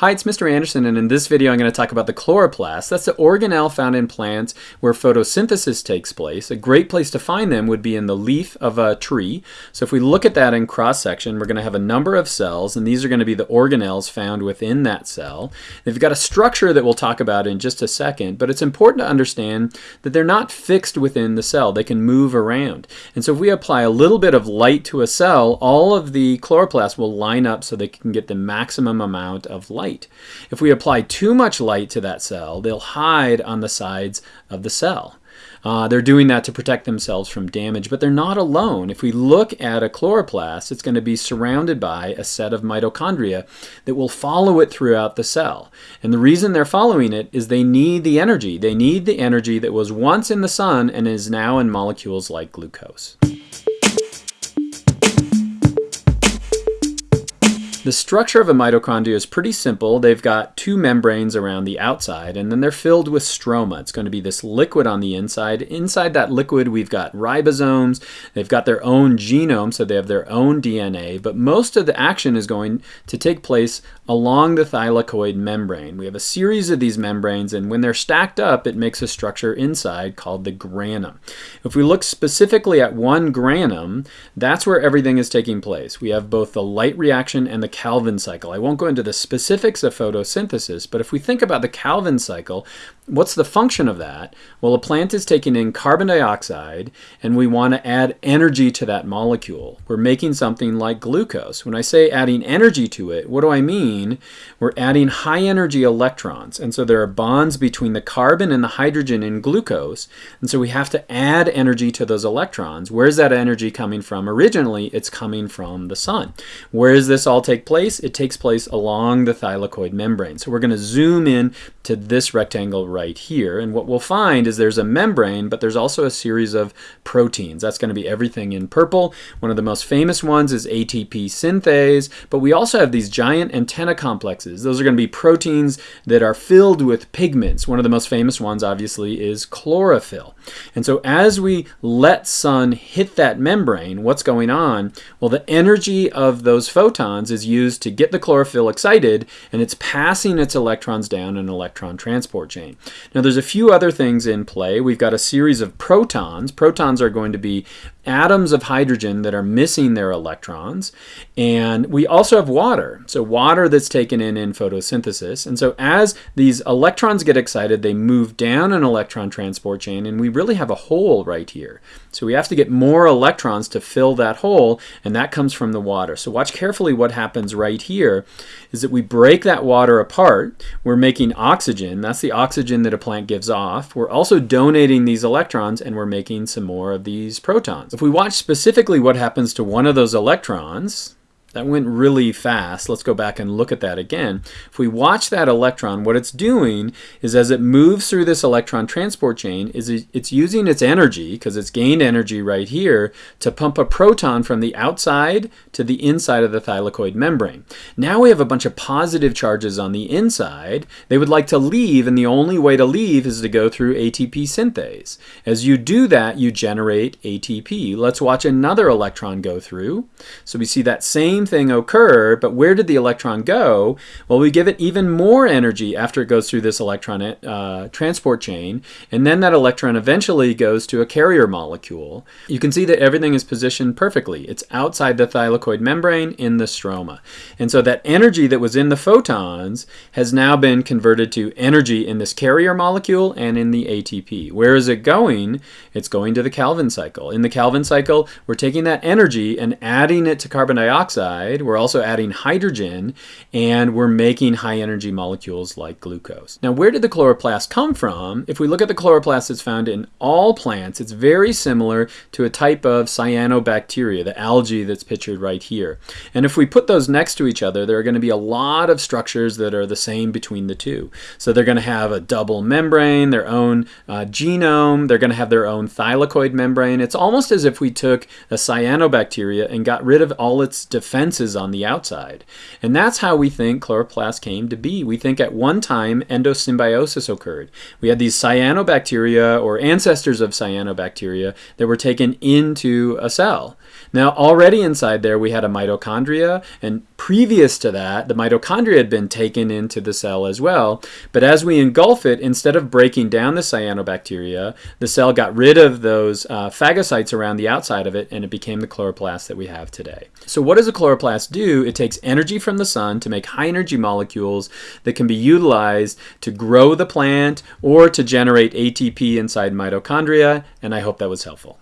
Hi, it's Mr. Anderson, and in this video I'm going to talk about the chloroplast. That's the organelle found in plants where photosynthesis takes place. A great place to find them would be in the leaf of a tree. So if we look at that in cross-section, we're going to have a number of cells, and these are going to be the organelles found within that cell. They've got a structure that we'll talk about in just a second, but it's important to understand that they're not fixed within the cell. They can move around. And so if we apply a little bit of light to a cell, all of the chloroplasts will line up so they can get the maximum amount of light light. If we apply too much light to that cell, they'll hide on the sides of the cell. Uh, they're doing that to protect themselves from damage, but they're not alone. If we look at a chloroplast, it's going to be surrounded by a set of mitochondria that will follow it throughout the cell. And the reason they're following it is they need the energy. They need the energy that was once in the sun and is now in molecules like glucose. The structure of a mitochondria is pretty simple. They've got two membranes around the outside, and then they're filled with stroma. It's going to be this liquid on the inside. Inside that liquid, we've got ribosomes. They've got their own genome, so they have their own DNA, but most of the action is going to take place along the thylakoid membrane. We have a series of these membranes, and when they're stacked up, it makes a structure inside called the granum. If we look specifically at one granum, that's where everything is taking place. We have both the light reaction and the Calvin cycle. I won't go into the specifics of photosynthesis, but if we think about the Calvin cycle, what's the function of that? Well, a plant is taking in carbon dioxide and we want to add energy to that molecule. We're making something like glucose. When I say adding energy to it, what do I mean? We're adding high energy electrons. And so there are bonds between the carbon and the hydrogen in glucose. And so we have to add energy to those electrons. Where's that energy coming from? Originally, it's coming from the sun. Where does this all take place? It takes place along the thylakoid membrane. So we're going to zoom in to this rectangle right here. And what we'll find is there's a membrane, but there's also a series of proteins. That's going to be everything in purple. One of the most famous ones is ATP synthase, but we also have these giant antenna complexes. Those are going to be proteins that are filled with pigments. One of the most famous ones, obviously, is chlorophyll. And so as we let sun hit that membrane, what's going on? Well, the energy of those photons is used to get the chlorophyll excited, and it's passing its electrons down an electron transport chain. Now, there's a few other things in play. We've got a series of protons. Protons are going to be atoms of hydrogen that are missing their electrons. And we also have water. So water that's taken in in photosynthesis. And so as these electrons get excited, they move down an electron transport chain and we really have a hole right here. So we have to get more electrons to fill that hole and that comes from the water. So watch carefully what happens right here is that we break that water apart. We're making oxygen. That's the oxygen that a plant gives off. We're also donating these electrons and we're making some more of these protons. If we watch specifically what happens to one of those electrons, that went really fast. Let's go back and look at that again. If we watch that electron, what it's doing is as it moves through this electron transport chain, is it's using its energy, because it's gained energy right here, to pump a proton from the outside to the inside of the thylakoid membrane. Now we have a bunch of positive charges on the inside. They would like to leave, and the only way to leave is to go through ATP synthase. As you do that, you generate ATP. Let's watch another electron go through. So we see that same thing occur, but where did the electron go? Well, we give it even more energy after it goes through this electron uh, transport chain, and then that electron eventually goes to a carrier molecule. You can see that everything is positioned perfectly. It's outside the thylakoid membrane in the stroma. And so that energy that was in the photons has now been converted to energy in this carrier molecule and in the ATP. Where is it going? It's going to the Calvin cycle. In the Calvin cycle, we're taking that energy and adding it to carbon dioxide we're also adding hydrogen, and we're making high energy molecules like glucose. Now, where did the chloroplast come from? If we look at the chloroplast that's found in all plants, it's very similar to a type of cyanobacteria, the algae that's pictured right here. And if we put those next to each other, there are going to be a lot of structures that are the same between the two. So they're going to have a double membrane, their own uh, genome, they're going to have their own thylakoid membrane. It's almost as if we took a cyanobacteria and got rid of all its defense defenses on the outside. And that's how we think chloroplasts came to be. We think at one time endosymbiosis occurred. We had these cyanobacteria or ancestors of cyanobacteria that were taken into a cell. Now already inside there we had a mitochondria and Previous to that, the mitochondria had been taken into the cell as well, but as we engulf it, instead of breaking down the cyanobacteria, the cell got rid of those uh, phagocytes around the outside of it and it became the chloroplast that we have today. So what does a chloroplast do? It takes energy from the sun to make high energy molecules that can be utilized to grow the plant or to generate ATP inside mitochondria, and I hope that was helpful.